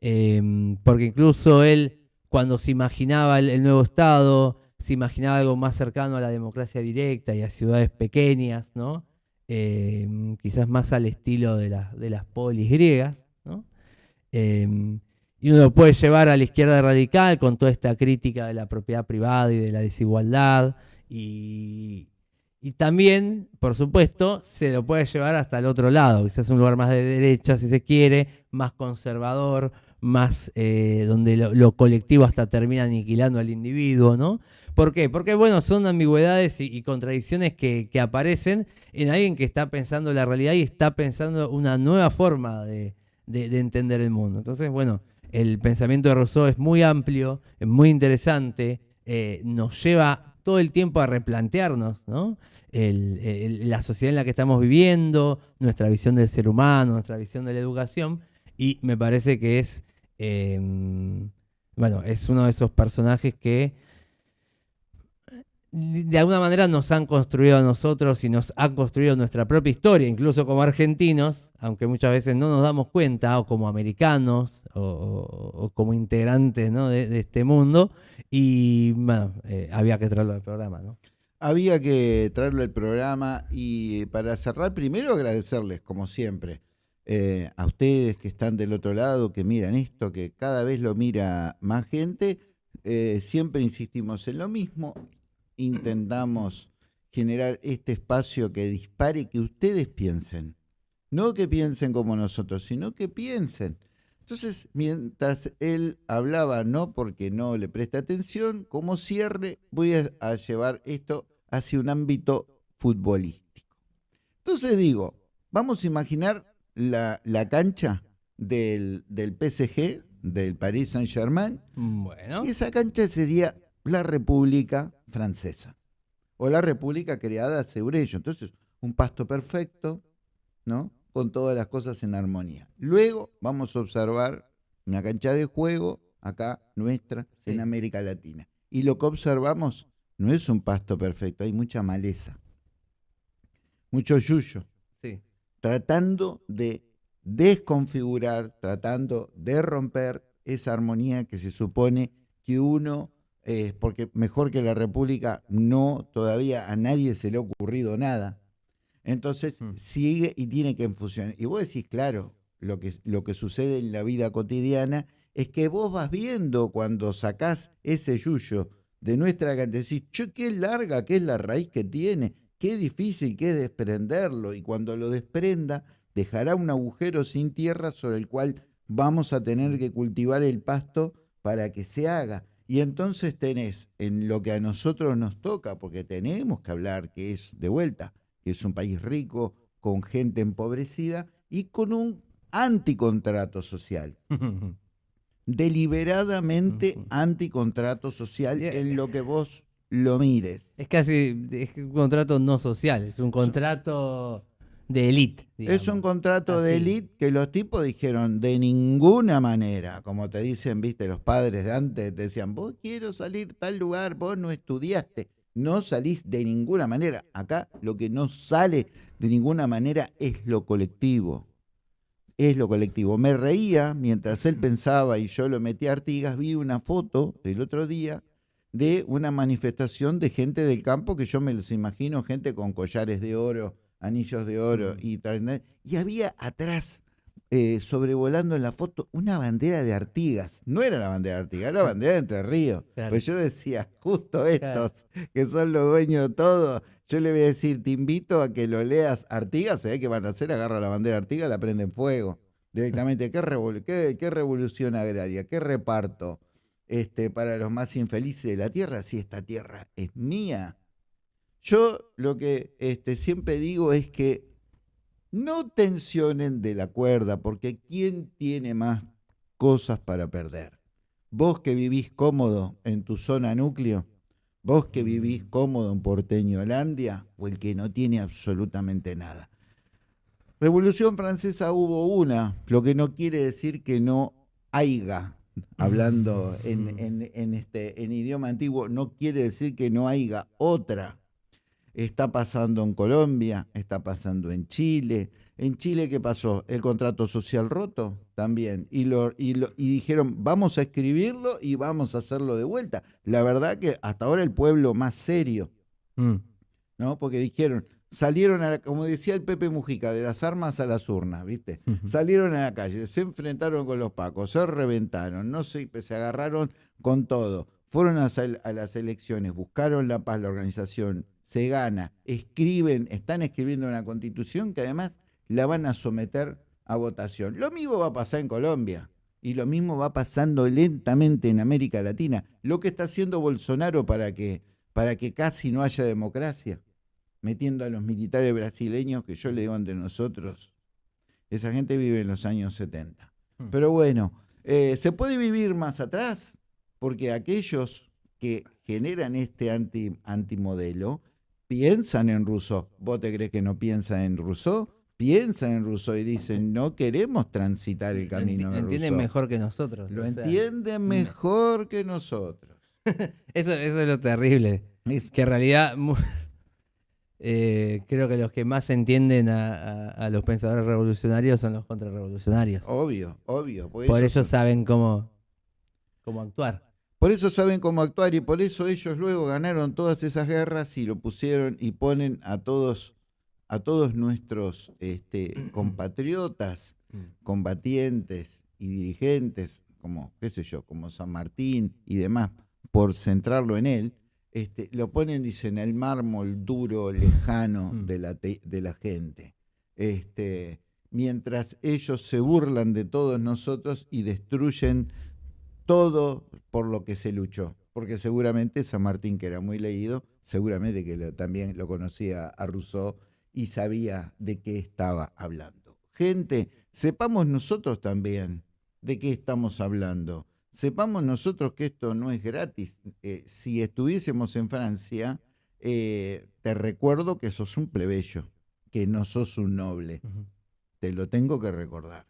em, porque incluso él, cuando se imaginaba el, nuevo Estado, se imaginaba algo más cercano a la democracia directa y a ciudades pequeñas, ¿no? Em, quizás más al estilo de, de las polis griegas, Em, y uno lo puede llevar a la izquierda radical con toda esta crítica de la propiedad privada y de la desigualdad y, y también, por supuesto, se lo puede llevar hasta el otro lado, quizás un lugar más de derecha, si se quiere, más conservador, más eh, donde lo, colectivo hasta termina aniquilando al individuo, ¿no? ¿Por qué? Porque, bueno, son ambigüedades y, contradicciones que, aparecen en alguien que está pensando la realidad y está pensando una nueva forma de, entender el mundo. Entonces, bueno, el pensamiento de Rousseau es muy amplio, es muy interesante, eh, nos lleva todo el tiempo a replantearnos, ¿no? la sociedad en la que estamos viviendo, nuestra visión del ser humano, nuestra visión de la educación, y me parece que es, em, bueno, es uno de esos personajes que de alguna manera nos han construido a nosotros y nos han construido nuestra propia historia, incluso como argentinos, aunque muchas veces no nos damos cuenta, o como americanos, o, como integrantes de, este mundo, y eh, había que traerlo al programa. ¿no? Había que traerlo al programa y para cerrar, primero agradecerles, como siempre, eh, a ustedes que están del otro lado, que miran esto, que cada vez lo mira más gente. Eh, siempre insistimos en lo mismo intentamos generar este espacio que dispare, que ustedes piensen. No que piensen como nosotros, sino que piensen. Entonces, mientras él hablaba, no porque no le preste atención, como cierre voy a, llevar esto hacia un ámbito futbolístico. Entonces digo, vamos a imaginar la, cancha del, del, PSG, del Paris Saint-Germain. Bueno. Y esa cancha sería la República Francesa o la República creada sobre ello. Entonces, un pasto perfecto, ¿no? Con todas las cosas en armonía. Luego vamos a observar una cancha de juego acá nuestra en América Latina. Y lo que observamos no es un pasto perfecto, hay mucha maleza, mucho yuyo. Sí. Tratando de desconfigurar, tratando de romper esa armonía que se supone que uno eh, porque mejor que la República no, todavía a nadie se le ha ocurrido nada. Entonces mm. sigue y tiene que funcionar. Y vos decís, claro, lo que, lo que sucede en la vida cotidiana es que vos vas viendo cuando sacás ese yuyo de nuestra gente, decís, che, qué larga que es la raíz que tiene, qué difícil que es desprenderlo. Y cuando lo desprenda, dejará un agujero sin tierra sobre el cual vamos a tener que cultivar el pasto para que se haga. Y entonces tenés en lo que a nosotros nos toca, porque tenemos que hablar que es de vuelta, que es un país rico, con gente empobrecida y con un anticontrato social. [laughs] Deliberadamente anticontrato social en lo que vos lo mires. Es casi es un contrato no social, es un contrato de élite. Es un contrato de élite que los tipos dijeron de ninguna manera, como te dicen, viste, los padres de antes decían, vos quiero salir tal lugar, vos no estudiaste, no salís de ninguna manera. Acá lo que no sale de ninguna manera es lo colectivo. Es lo colectivo. Me reía mientras él pensaba y yo lo metí a Artigas, vi una foto el otro día de una manifestación de gente del campo que yo me los imagino, gente con collares de oro, anillos de oro mm. y tal. Y había atrás, eh, sobrevolando en la foto, una bandera de Artigas. No era la bandera de Artigas, era la [laughs] bandera de Entre Ríos. Pues yo decía, justo estos, que son los dueños de todo, yo le voy a decir, te invito a que lo leas Artigas, se ve que van a hacer, agarra la bandera de Artigas, la prende en fuego. Directamente, [laughs] ¿qué, qué, revolución agraria? ¿Qué reparto? Este, para los más infelices de la tierra, si esta tierra es mía, yo lo que este, siempre digo es que no tensionen de la cuerda, porque ¿quién tiene más cosas para perder? Vos que vivís cómodo en tu zona núcleo, vos que vivís cómodo en Porteño Holandia, o el que no tiene absolutamente nada. Revolución Francesa hubo una, lo que no quiere decir que no haya, hablando en, en, este, en idioma antiguo, no quiere decir que no haya otra Está pasando en Colombia, está pasando en Chile. En Chile, ¿qué pasó? El contrato social roto también. Y, lo, y, lo, y dijeron, vamos a escribirlo y vamos a hacerlo de vuelta. La verdad que hasta ahora el pueblo más serio, mm. ¿no? Porque dijeron, salieron, a como decía el Pepe Mujica, de las armas a las urnas, ¿viste? Salieron a la calle, se enfrentaron con los pacos, se reventaron, no se, se agarraron con todo. Fueron a, a las elecciones, buscaron la paz, la organización, se gana, escriben, están escribiendo una constitución que además la van a someter a votación. Lo mismo va a pasar en Colombia y lo mismo va pasando lentamente en América Latina. Lo que está haciendo Bolsonaro para que, para que casi no haya democracia, metiendo a los militares brasileños, que yo le digo ante nosotros, esa gente vive en los años 70. Hmm. Pero bueno, eh, ¿se puede vivir más atrás? Porque aquellos que generan este anti, antimodelo piensan en Rousseau. ¿Vos te crees que no piensan en Rousseau? Piensan en Rousseau y dicen, no queremos transitar el camino Lo entienden mejor que nosotros. Lo entienden mejor que nosotros. [laughs] eso, eso es lo terrible. Que en realidad [laughs] eh, creo que los que más entienden a, los pensadores revolucionarios son los contrarrevolucionarios. Obvio, obvio. Por, eso, saben cómo, cómo actuar. Por eso saben cómo actuar y por eso ellos luego ganaron todas esas guerras y lo pusieron y ponen a todos a todos nuestros este, [clears throat] compatriotas, mm. combatientes y dirigentes, como, qué sé yo, como San Martín y demás, por centrarlo en él, este, lo ponen, dicen, el mármol duro, lejano Mm. de, la te- de la gente. Este, mientras ellos se burlan de todos nosotros y destruyen todo por lo que se luchó. Porque seguramente San Martín, que era muy leído, seguramente que lo- también lo conocía a Rousseau y sabía de qué estaba hablando. Gente, sepamos nosotros también de qué estamos hablando. Sepamos nosotros que esto no es gratis. Eh, si estuviésemos en Francia, eh, te recuerdo que sos un plebeyo, que no sos un noble. Te lo tengo que recordar.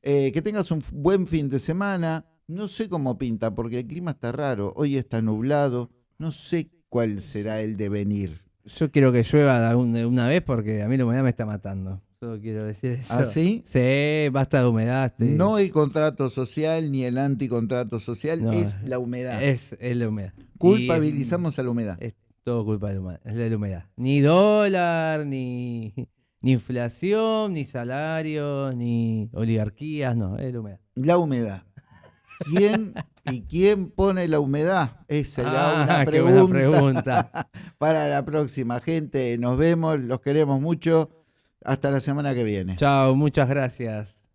Eh, que tengas un buen fin de semana. No sé cómo pinta, porque el clima está raro. Hoy está nublado. No sé cuál será el devenir. Yo quiero que llueva de un- de una vez porque a mí la humedad me está matando. Solo quiero decir eso. ¿Ah, sí? Sí, basta de humedad. estoy- No el contrato social ni el anticontrato social, No, es la humedad. Es, es la humedad. Y, Culpabilizamos a la humedad. es todo culpa de la humedad. Es de la humedad. Ni dólar, ni, ni inflación, ni salarios, ni oligarquías, no, es la humedad. La humedad. ¿Quién y quién pone la humedad? Esa será Ah, una [laughs] pregunta pregunta. [laughs] para la próxima. Gente, nos vemos, los queremos mucho. Hasta la semana que viene. Chao, muchas gracias.